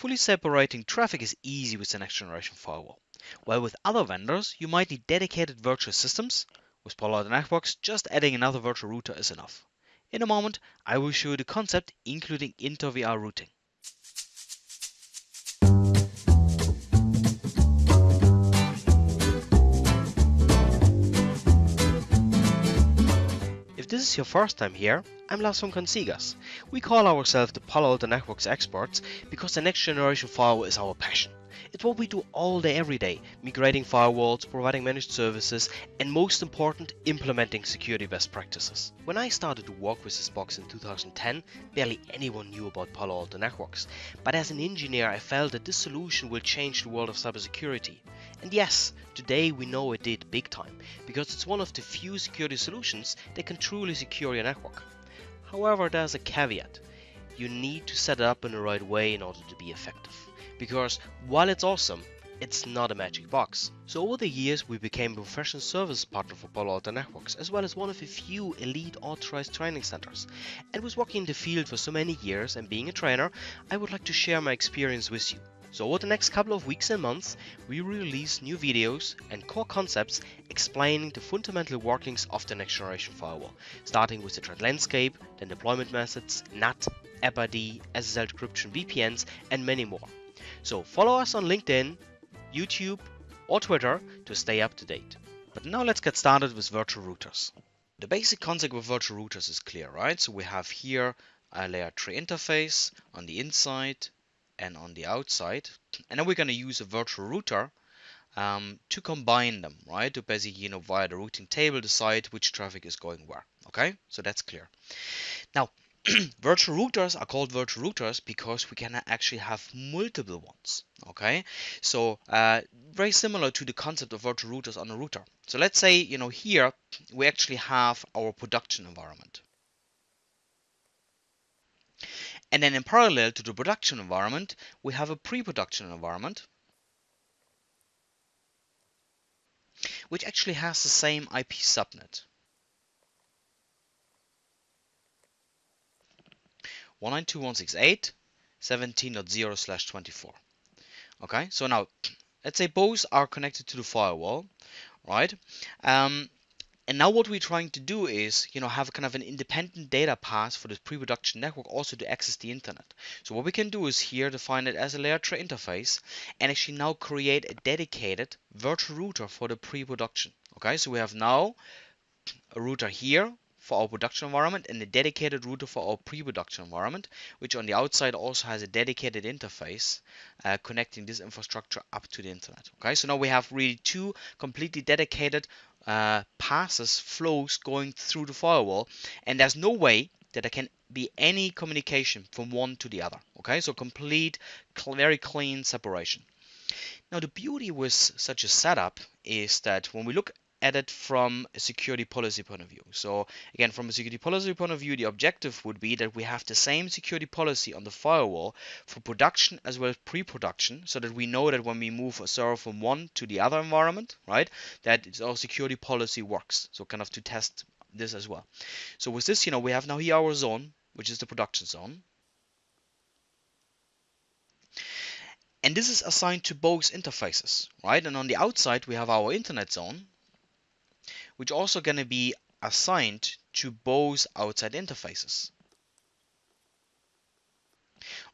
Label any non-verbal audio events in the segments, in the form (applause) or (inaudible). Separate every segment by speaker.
Speaker 1: Fully separating traffic is easy with the next generation firewall. While with other vendors, you might need dedicated virtual systems. With Palo Alto Networks, just adding another virtual router is enough. In a moment, I will show you the concept, including inter-VR routing. This is your first time here, I'm Lars from Consigas. We call ourselves the Palo Alto Networks experts because the next generation firewall is our passion. It's what we do all day every day, migrating firewalls, providing managed services, and most important, implementing security best practices. When I started to work with this box in 2010, barely anyone knew about Palo Alto Networks. But as an engineer, I felt that this solution will change the world of cybersecurity. And yes, today we know it did big time, because it's one of the few security solutions that can truly secure your network. However, there's a caveat. You need to set it up in the right way in order to be effective. Because while it's awesome, it's not a magic box. So over the years we became a professional service partner for Palo Alto Networks, as well as one of the few elite authorized training centers. And with working in the field for so many years and being a trainer, I would like to share my experience with you. So over the next couple of weeks and months, we will release new videos and core concepts explaining the fundamental workings of the next generation firewall, starting with the threat landscape, then deployment methods, NAT, AppID, SSL decryption, VPNs, and many more. So follow us on LinkedIn, YouTube, or Twitter to stay up to date. But now let's get started with virtual routers. The basic concept of virtual routers is clear, right? So we have here a layer 3 interface on the inside and on the outside. And then we're going to use a virtual router um, to combine them, right? To basically, you know, via the routing table, decide which traffic is going where. Okay, so that's clear. Now, (clears throat) virtual routers are called virtual routers because we can actually have multiple ones. Okay, so uh, very similar to the concept of virtual routers on a router. So let's say, you know, here we actually have our production environment. And then in parallel to the production environment, we have a pre-production environment, which actually has the same IP subnet. 192.168.17.0/24. Okay, so now (clears throat) let's say both are connected to the firewall, right? Um, and now what we're trying to do is, you know, have kind of an independent data path for this pre-production network also to access the internet. So what we can do is here define it as a layer 3 interface and actually now create a dedicated virtual router for the pre-production. Okay, so we have now a router here for our production environment and a dedicated router for our pre-production environment, which on the outside also has a dedicated interface uh, connecting this infrastructure up to the internet. Okay, so now we have really two completely dedicated uh, passes, flows going through the firewall, and there's no way that there can be any communication from one to the other. Okay, so complete, cl very clean separation. Now the beauty with such a setup is that when we look it from a security policy point of view. So again, from a security policy point of view, the objective would be that we have the same security policy on the firewall for production as well as pre-production, so that we know that when we move a server from one to the other environment, right, that our security policy works. So kind of to test this as well. So with this, you know, we have now here our zone, which is the production zone. And this is assigned to both interfaces, right? And on the outside, we have our internet zone, which also going to be assigned to both outside interfaces.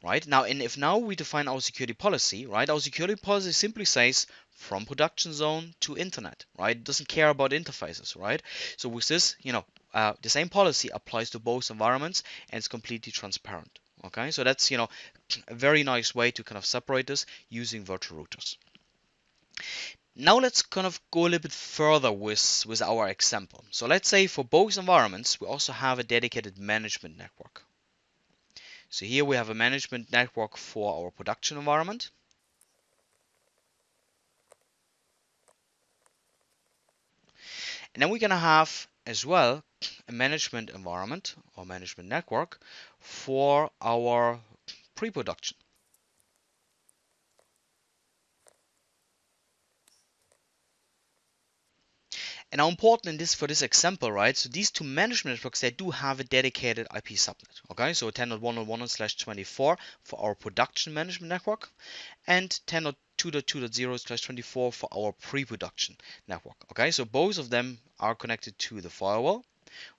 Speaker 1: Right now, and if now we define our security policy, right, our security policy simply says from production zone to internet, right? It doesn't care about interfaces, right? So with this, you know, uh, the same policy applies to both environments and it's completely transparent. Okay, so that's you know (clears throat) a very nice way to kind of separate this using virtual routers. Now let's kind of go a little bit further with, with our example. So let's say for both environments, we also have a dedicated management network. So here we have a management network for our production environment. And then we're going to have as well a management environment or management network for our pre-production. And now important in this for this example, right? So these two management networks, they do have a dedicated IP subnet. Okay, so 10.1.1 slash 24 for our production management network and 10.2.2.0 slash 24 for our pre-production network. Okay, so both of them are connected to the firewall,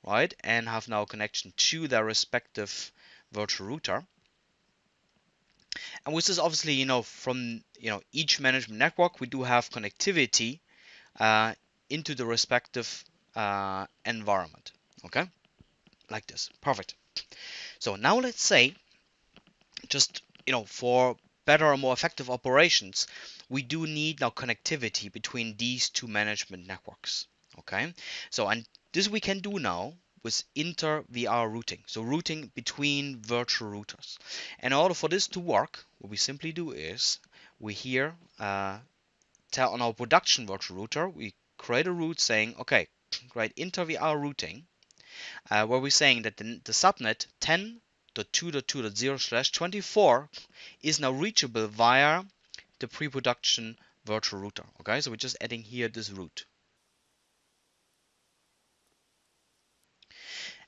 Speaker 1: right? And have now connection to their respective virtual router. And with this, obviously, you know, from you know each management network, we do have connectivity uh, into the respective uh, environment. Okay, like this. Perfect. So now let's say, just you know, for better or more effective operations, we do need now connectivity between these two management networks. Okay, so and this we can do now with inter VR routing, so routing between virtual routers. And in order for this to work, what we simply do is we here uh, tell on our production virtual router, we create a route saying, okay, (clears throat) create inter VR routing, uh, where we're saying that the, the subnet 10.2.2.0 slash 24 is now reachable via the pre-production virtual router. Okay, so we're just adding here this route.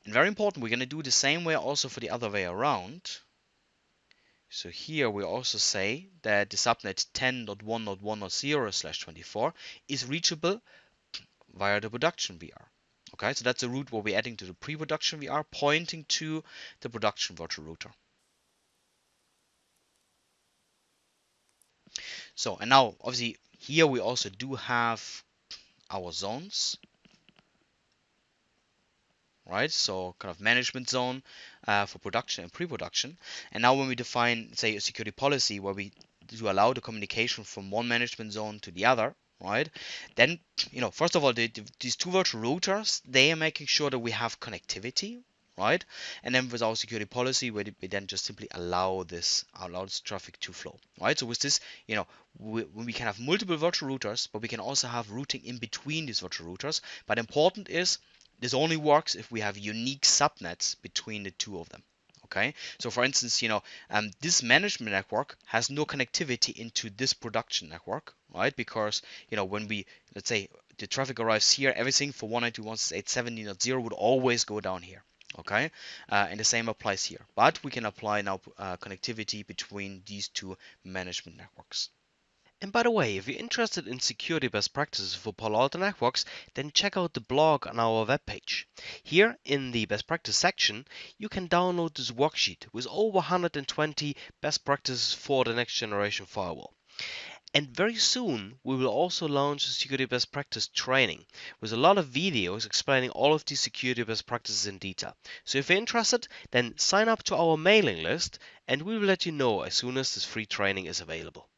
Speaker 1: And very important, we're going to do the same way also for the other way around. So here we also say that the subnet 10.1.1.0 slash 24 is reachable via the production VR. Okay, so that's a route where we're adding to the pre-production VR, pointing to the production virtual router. So, and now obviously here we also do have our zones right? So kind of management zone uh, for production and pre-production. And now when we define, say, a security policy where we do allow the communication from one management zone to the other, right? Then, you know, first of all, the, the, these two virtual routers, they are making sure that we have connectivity, right? And then with our security policy, we, we then just simply allow this, allow this traffic to flow, right? So with this, you know, we, we can have multiple virtual routers, but we can also have routing in between these virtual routers. But important is this only works if we have unique subnets between the two of them. Okay, so for instance, you know, um, this management network has no connectivity into this production network, right? Because you know, when we let's say the traffic arrives here, everything for 192.168.17.0 would always go down here. Okay, uh, and the same applies here. But we can apply now uh, connectivity between these two management networks.
Speaker 2: And by the way, if you're interested in security best practices for Palo Alto Networks, then check out the blog on our webpage. Here in the best practice section, you can download this worksheet with over 120 best practices for the next generation firewall. And very soon, we will also launch a security best practice training with a lot of videos explaining all of these security best practices in detail. So if you're interested, then sign up to our mailing list and we will let you know as soon as this free training is available.